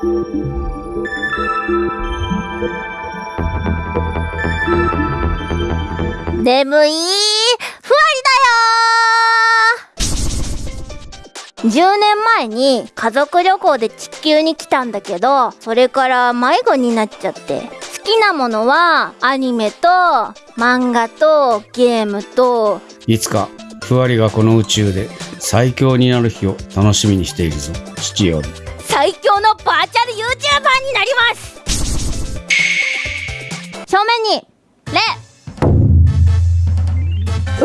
眠い。ふわりだよ10年前に家族旅行で地球に来たんだけどそれから迷子になっちゃって。好きなものはアニメと漫画とゲームと。いつかふわりがこの宇宙で最強になる日を楽しみにしているぞ。父より。最強のバーチャル YouTuber になります。正面にレ。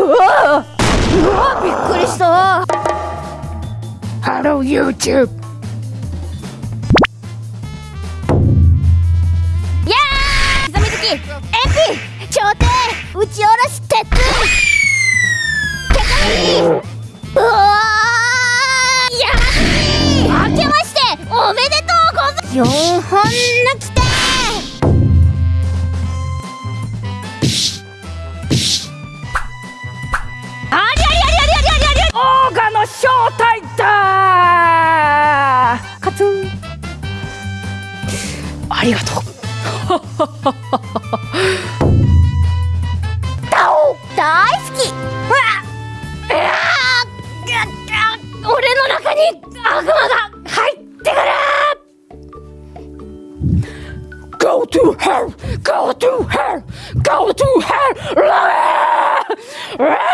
うわうわびっくりした。ハロー YouTube. いやー刻み好きエピ頂点打ち下ろし鉄4本の来てありゃりゃりゃりゃりゃりゃりオーガの正体だカツンありがとう大好きうわうわ俺の中に悪魔が Go to hell! Go to hell! Go to hell! うわーうわー